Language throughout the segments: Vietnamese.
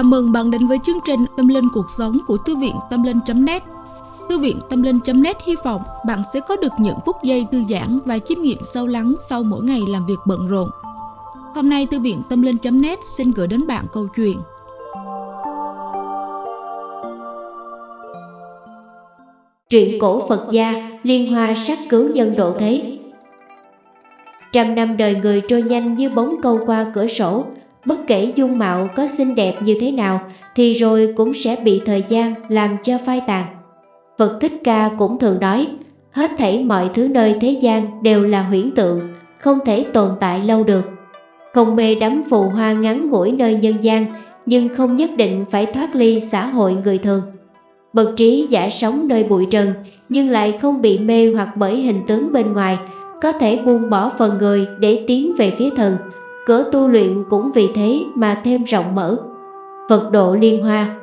Chào mừng bạn đến với chương trình Tâm Linh Cuộc Sống của Thư viện Tâm Linh.net Thư viện Tâm Linh.net hy vọng bạn sẽ có được những phút giây thư giãn và chiêm nghiệm sâu lắng sau mỗi ngày làm việc bận rộn. Hôm nay, Thư viện Tâm Linh.net xin gửi đến bạn câu chuyện. Truyện cổ Phật gia, Liên Hoa sát cứu nhân độ thế. Trăm năm đời người trôi nhanh như bóng câu qua cửa sổ Bất kể dung mạo có xinh đẹp như thế nào, Thì rồi cũng sẽ bị thời gian làm cho phai tàn. Phật Thích Ca cũng thường nói, Hết thảy mọi thứ nơi thế gian đều là huyễn tượng, Không thể tồn tại lâu được. Không mê đắm phù hoa ngắn ngủi nơi nhân gian, Nhưng không nhất định phải thoát ly xã hội người thường. Bậc trí giả sống nơi bụi trần, Nhưng lại không bị mê hoặc bởi hình tướng bên ngoài, Có thể buông bỏ phần người để tiến về phía thần Cửa tu luyện cũng vì thế mà thêm rộng mở. Phật độ liên hoa.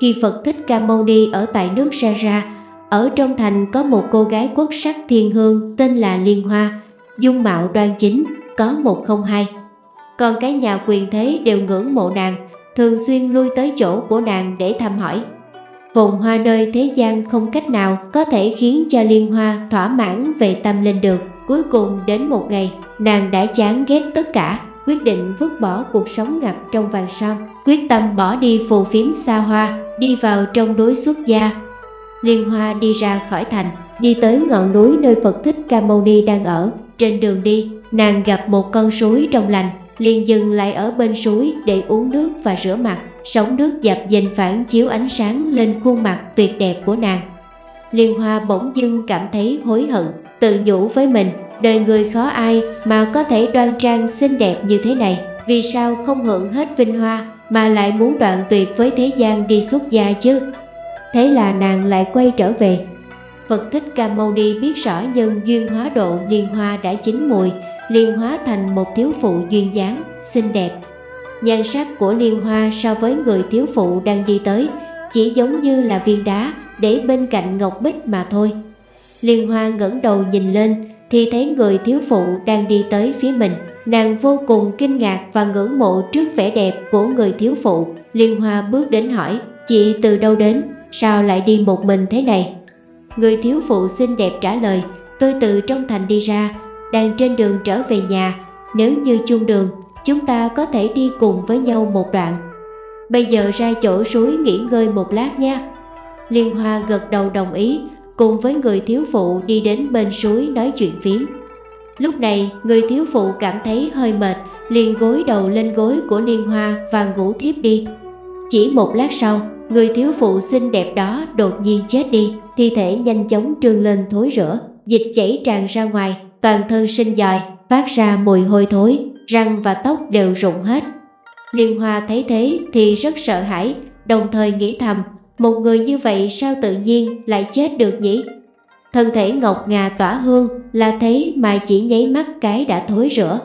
Khi Phật Thích Ca Mâu Ni ở tại nước Sa Ra Ở trong thành có một cô gái quốc sắc thiên hương tên là Liên Hoa Dung mạo đoan chính, có một không hai. Còn cái nhà quyền thế đều ngưỡng mộ nàng Thường xuyên lui tới chỗ của nàng để thăm hỏi. Phồn hoa nơi thế gian không cách nào có thể khiến cho Liên Hoa thỏa mãn về tâm linh được. Cuối cùng đến một ngày, nàng đã chán ghét tất cả quyết định vứt bỏ cuộc sống ngập trong vàng son, quyết tâm bỏ đi phù phiếm xa hoa, đi vào trong núi xuất gia. Liên Hoa đi ra khỏi thành, đi tới ngọn núi nơi Phật Thích Ca Mâu Ni đang ở. Trên đường đi, nàng gặp một con suối trong lành, liền dừng lại ở bên suối để uống nước và rửa mặt. Sóng nước dập dềnh phản chiếu ánh sáng lên khuôn mặt tuyệt đẹp của nàng. Liên Hoa bỗng dưng cảm thấy hối hận, tự nhủ với mình Đời người khó ai mà có thể đoan trang xinh đẹp như thế này? Vì sao không hưởng hết vinh hoa Mà lại muốn đoạn tuyệt với thế gian đi xuất gia chứ? Thế là nàng lại quay trở về. Phật Thích Ca Mâu Ni biết rõ nhân duyên hóa độ liên hoa đã chín mùi Liên hóa thành một thiếu phụ duyên dáng, xinh đẹp. Nhan sắc của liên hoa so với người thiếu phụ đang đi tới Chỉ giống như là viên đá để bên cạnh ngọc bích mà thôi. Liên hoa ngẩng đầu nhìn lên thì thấy người thiếu phụ đang đi tới phía mình. Nàng vô cùng kinh ngạc và ngưỡng mộ trước vẻ đẹp của người thiếu phụ. Liên Hoa bước đến hỏi, chị từ đâu đến, sao lại đi một mình thế này? Người thiếu phụ xinh đẹp trả lời, tôi từ trong thành đi ra, đang trên đường trở về nhà. Nếu như chung đường, chúng ta có thể đi cùng với nhau một đoạn. Bây giờ ra chỗ suối nghỉ ngơi một lát nha. Liên Hoa gật đầu đồng ý, cùng với người thiếu phụ đi đến bên suối nói chuyện phiếm. Lúc này, người thiếu phụ cảm thấy hơi mệt, liền gối đầu lên gối của Liên Hoa và ngủ thiếp đi. Chỉ một lát sau, người thiếu phụ xinh đẹp đó đột nhiên chết đi, thi thể nhanh chóng trương lên thối rữa, dịch chảy tràn ra ngoài, toàn thân sinh dòi, phát ra mùi hôi thối, răng và tóc đều rụng hết. Liên Hoa thấy thế thì rất sợ hãi, đồng thời nghĩ thầm một người như vậy sao tự nhiên lại chết được nhỉ? Thân thể ngọc ngà tỏa hương là thế mà chỉ nháy mắt cái đã thối rữa.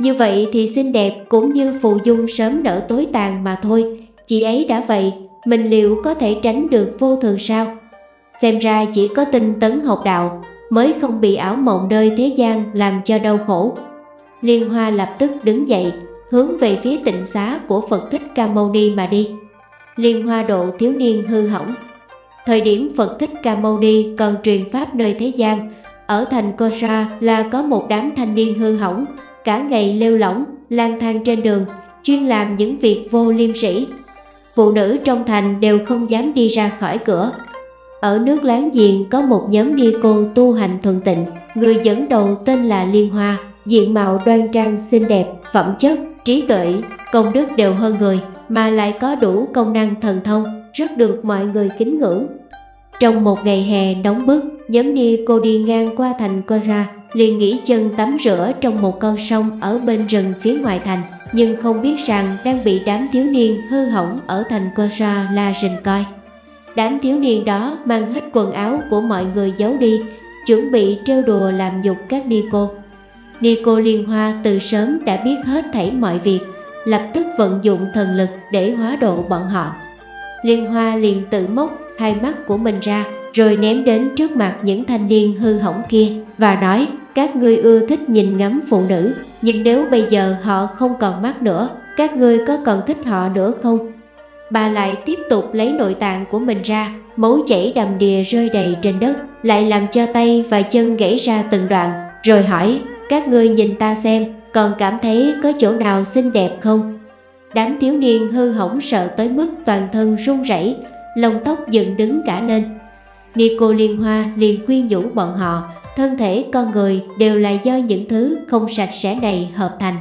Như vậy thì xinh đẹp cũng như phù dung sớm nở tối tàn mà thôi. Chị ấy đã vậy, mình liệu có thể tránh được vô thường sao? Xem ra chỉ có tinh tấn học đạo mới không bị ảo mộng nơi thế gian làm cho đau khổ. Liên Hoa lập tức đứng dậy, hướng về phía tịnh xá của Phật Thích Ca Mâu Ni mà đi liên hoa độ thiếu niên hư hỏng. Thời điểm Phật Thích Ca Mâu Ni còn truyền pháp nơi thế gian, ở thành Kosa là có một đám thanh niên hư hỏng, cả ngày lêu lỏng, lang thang trên đường, chuyên làm những việc vô liêm sĩ. Phụ nữ trong thành đều không dám đi ra khỏi cửa. Ở nước láng giềng có một nhóm ni cô tu hành thuần tịnh, người dẫn đầu tên là Liên Hoa, diện mạo đoan trang xinh đẹp, phẩm chất, trí tuệ, công đức đều hơn người mà lại có đủ công năng thần thông, rất được mọi người kính ngưỡng. Trong một ngày hè nóng bức, nhóm ni cô đi ngang qua thành Cora, liền nghỉ chân tắm rửa trong một con sông ở bên rừng phía ngoài thành, nhưng không biết rằng đang bị đám thiếu niên hư hỏng ở thành Cora la rình coi. Đám thiếu niên đó mang hết quần áo của mọi người giấu đi, chuẩn bị trêu đùa làm nhục các ni cô. Ni cô Liên Hoa từ sớm đã biết hết thảy mọi việc, lập tức vận dụng thần lực để hóa độ bọn họ. Liên Hoa liền tự móc hai mắt của mình ra, rồi ném đến trước mặt những thanh niên hư hỏng kia và nói các ngươi ưa thích nhìn ngắm phụ nữ, nhưng nếu bây giờ họ không còn mắt nữa, các ngươi có còn thích họ nữa không? bà lại tiếp tục lấy nội tạng của mình ra, máu chảy đầm đìa rơi đầy trên đất, lại làm cho tay và chân gãy ra từng đoạn, rồi hỏi, các ngươi nhìn ta xem, còn cảm thấy có chỗ nào xinh đẹp không? Đám thiếu niên hư hỏng sợ tới mức toàn thân run rẩy, lông tóc dựng đứng cả lên. Nico Liên Hoa liền khuyên nhủ bọn họ, thân thể con người đều là do những thứ không sạch sẽ này hợp thành.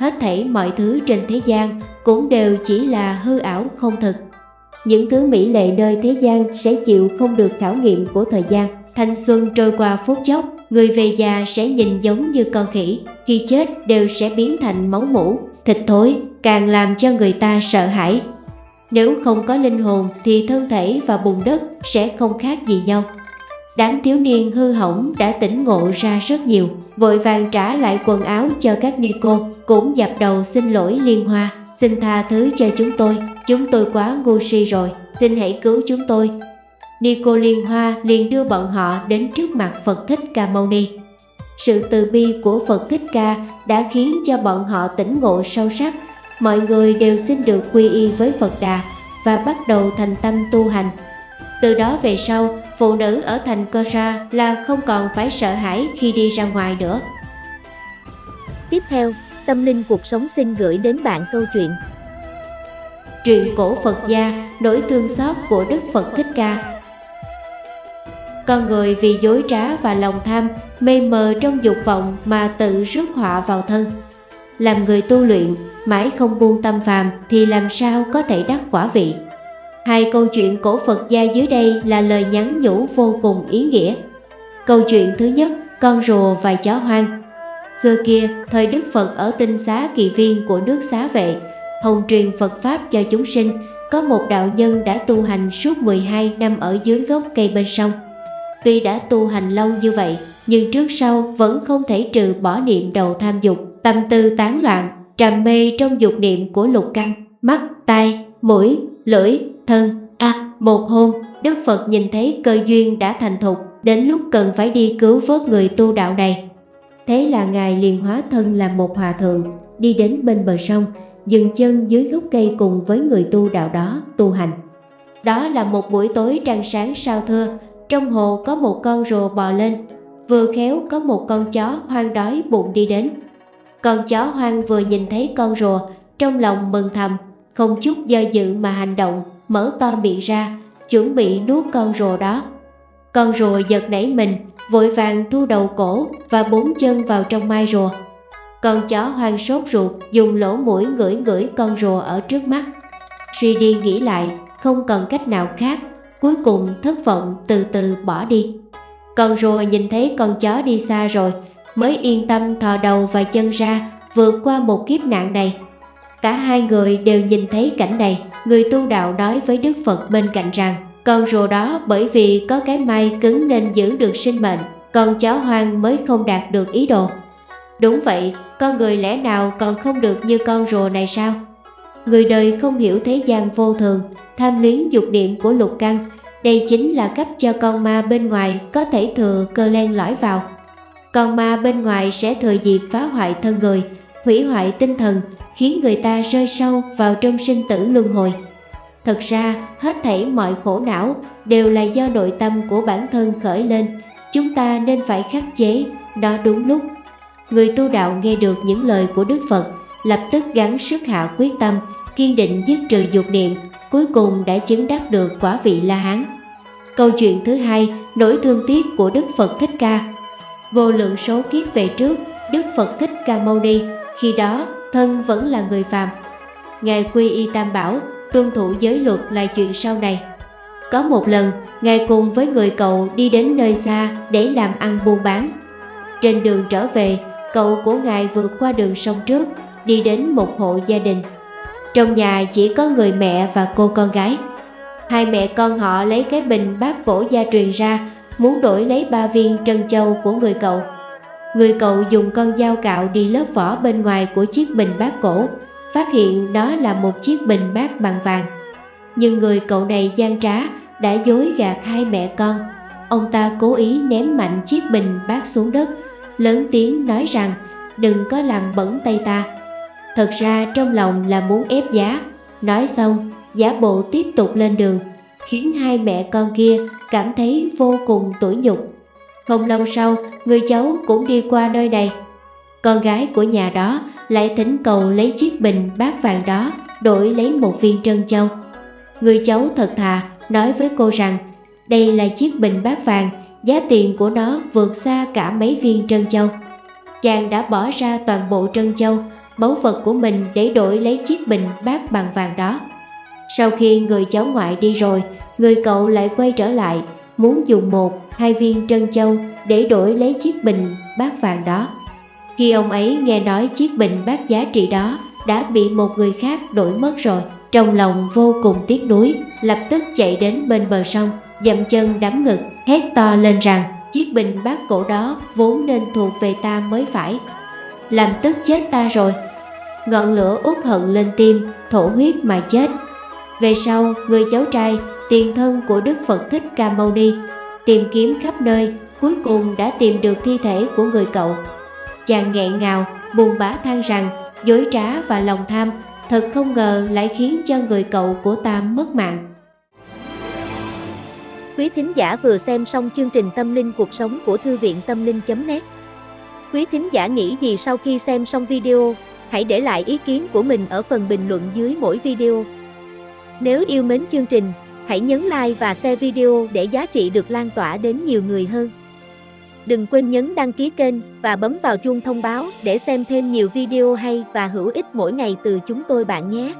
Hết thảy mọi thứ trên thế gian cũng đều chỉ là hư ảo không thực. Những thứ mỹ lệ nơi thế gian sẽ chịu không được khảo nghiệm của thời gian. Thanh xuân trôi qua phút chốc, người về già sẽ nhìn giống như con khỉ, khi chết đều sẽ biến thành máu mũ, thịt thối, càng làm cho người ta sợ hãi. Nếu không có linh hồn thì thân thể và bùn đất sẽ không khác gì nhau. Đám thiếu niên hư hỏng đã tỉnh ngộ ra rất nhiều, vội vàng trả lại quần áo cho các ni cô, cũng dập đầu xin lỗi liên hoa. Xin tha thứ cho chúng tôi, chúng tôi quá ngu si rồi, xin hãy cứu chúng tôi. Ni cô liên hoa liền đưa bọn họ đến trước mặt Phật Thích Ca Mâu Ni. Sự từ bi của Phật Thích Ca đã khiến cho bọn họ tỉnh ngộ sâu sắc, mọi người đều xin được quy y với Phật Đà và bắt đầu thành tâm tu hành. Từ đó về sau, phụ nữ ở thành Cơ Sa là không còn phải sợ hãi khi đi ra ngoài nữa. Tiếp theo, Tâm Linh Cuộc Sống xin gửi đến bạn câu chuyện Truyện cổ Phật gia, nỗi thương xót của Đức Phật Thích Ca con người vì dối trá và lòng tham, mê mờ trong dục vọng mà tự rước họa vào thân Làm người tu luyện, mãi không buông tâm phàm thì làm sao có thể đắc quả vị Hai câu chuyện cổ Phật gia dưới đây là lời nhắn nhủ vô cùng ý nghĩa. Câu chuyện thứ nhất, con rùa và chó hoang. Xưa kia, thời Đức Phật ở tinh xá kỳ viên của nước xá vệ, hồng truyền Phật Pháp cho chúng sinh, có một đạo nhân đã tu hành suốt 12 năm ở dưới gốc cây bên sông. Tuy đã tu hành lâu như vậy, nhưng trước sau vẫn không thể trừ bỏ niệm đầu tham dục, tâm tư tán loạn, trầm mê trong dục niệm của lục căn, mắt, tai, mũi, lưỡi, thân. À, một hôm, Đức Phật nhìn thấy cơ duyên đã thành thục, đến lúc cần phải đi cứu vớt người tu đạo này. Thế là Ngài liền hóa thân làm một hòa thượng, đi đến bên bờ sông, dừng chân dưới gốc cây cùng với người tu đạo đó tu hành. Đó là một buổi tối trăng sáng sao thưa, trong hồ có một con rùa bò lên, vừa khéo có một con chó hoang đói bụng đi đến. Con chó hoang vừa nhìn thấy con rùa, trong lòng mừng thầm, không chút do dự mà hành động, mở to miệng ra, chuẩn bị nuốt con rùa đó. Con rùa giật nảy mình, vội vàng thu đầu cổ và bốn chân vào trong mai rùa. Con chó hoang sốt ruột dùng lỗ mũi ngửi ngửi con rùa ở trước mắt. Suy đi nghĩ lại, không còn cách nào khác, cuối cùng thất vọng từ từ bỏ đi. Con rùa nhìn thấy con chó đi xa rồi, mới yên tâm thò đầu và chân ra vượt qua một kiếp nạn này. Cả hai người đều nhìn thấy cảnh này, người tu đạo nói với Đức Phật bên cạnh rằng con rùa đó bởi vì có cái may cứng nên giữ được sinh mệnh, còn chó hoang mới không đạt được ý đồ. Đúng vậy, con người lẽ nào còn không được như con rùa này sao? Người đời không hiểu thế gian vô thường, tham luyến dục niệm của lục căn, đây chính là cách cho con ma bên ngoài có thể thừa cơ len lõi vào. Con ma bên ngoài sẽ thừa dịp phá hoại thân người, hủy hoại tinh thần, khiến người ta rơi sâu vào trong sinh tử luân hồi. Thật ra, hết thảy mọi khổ não đều là do nội tâm của bản thân khởi lên, chúng ta nên phải khắc chế, đó đúng lúc. Người tu đạo nghe được những lời của Đức Phật, lập tức gắng sức hạ quyết tâm, kiên định dứt trừ dục niệm, cuối cùng đã chứng đắc được quả vị La Hán. Câu chuyện thứ hai, nỗi thương tiếc của Đức Phật Thích Ca. Vô lượng số kiếp về trước, Đức Phật Thích Ca Mâu Ni, khi đó thân vẫn là người phàm. Ngài quy y tam bảo, tuân thủ giới luật là chuyện sau này. Có một lần, Ngài cùng với người cậu đi đến nơi xa để làm ăn buôn bán. Trên đường trở về, cậu của Ngài vượt qua đường sông trước, đi đến một hộ gia đình. Trong nhà chỉ có người mẹ và cô con gái. Hai mẹ con họ lấy cái bình bát cổ gia truyền ra, muốn đổi lấy ba viên trân châu của người cậu. Người cậu dùng con dao cạo đi lớp vỏ bên ngoài của chiếc bình bát cổ, phát hiện đó là một chiếc bình bát bằng vàng. Nhưng người cậu này gian trá, đã dối gạt hai mẹ con. Ông ta cố ý ném mạnh chiếc bình bát xuống đất, lớn tiếng nói rằng đừng có làm bẩn tay ta. Thật ra trong lòng là muốn ép giá, nói xong giả bộ tiếp tục lên đường, khiến hai mẹ con kia cảm thấy vô cùng tủi nhục. Không lâu sau, người cháu cũng đi qua nơi này. Con gái của nhà đó lại thỉnh cầu lấy chiếc bình bát vàng đó đổi lấy một viên trân châu. Người cháu thật thà nói với cô rằng đây là chiếc bình bát vàng, giá tiền của nó vượt xa cả mấy viên trân châu. Chàng đã bỏ ra toàn bộ trân châu, báu vật của mình để đổi lấy chiếc bình bát bằng vàng đó. Sau khi người cháu ngoại đi rồi, người cậu lại quay trở lại, muốn dùng một, hai viên trân châu để đổi lấy chiếc bình bát vàng đó. Khi ông ấy nghe nói chiếc bình bát giá trị đó đã bị một người khác đổi mất rồi, trong lòng vô cùng tiếc nuối, lập tức chạy đến bên bờ sông, dậm chân đắm ngực, hét to lên rằng chiếc bình bát cổ đó vốn nên thuộc về ta mới phải. Làm tức chết ta rồi. Ngọn lửa út hận lên tim, thổ huyết mà chết. Về sau, người cháu trai, tiền thân của Đức Phật Thích Ca Mâu Ni, tìm kiếm khắp nơi, cuối cùng đã tìm được thi thể của người cậu. Chàng nghẹn ngào, buồn bã than rằng dối trá và lòng tham thật không ngờ lại khiến cho người cậu của ta mất mạng. Quý thính giả vừa xem xong chương trình Tâm linh cuộc sống của Thư viện Tâm linh.net Quý thính giả nghĩ gì sau khi xem xong video, hãy để lại ý kiến của mình ở phần bình luận dưới mỗi video. Nếu yêu mến chương trình, hãy nhấn like và share video để giá trị được lan tỏa đến nhiều người hơn. Đừng quên nhấn đăng ký kênh và bấm vào chuông thông báo để xem thêm nhiều video hay và hữu ích mỗi ngày từ chúng tôi bạn nhé.